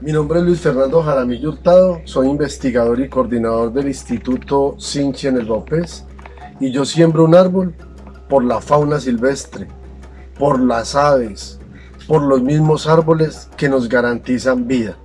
Mi nombre es Luis Fernando Jaramillo Hurtado, soy investigador y coordinador del Instituto Sinchi en el Baupés y yo siembro un árbol por la fauna silvestre, por las aves, por los mismos árboles que nos garantizan vida.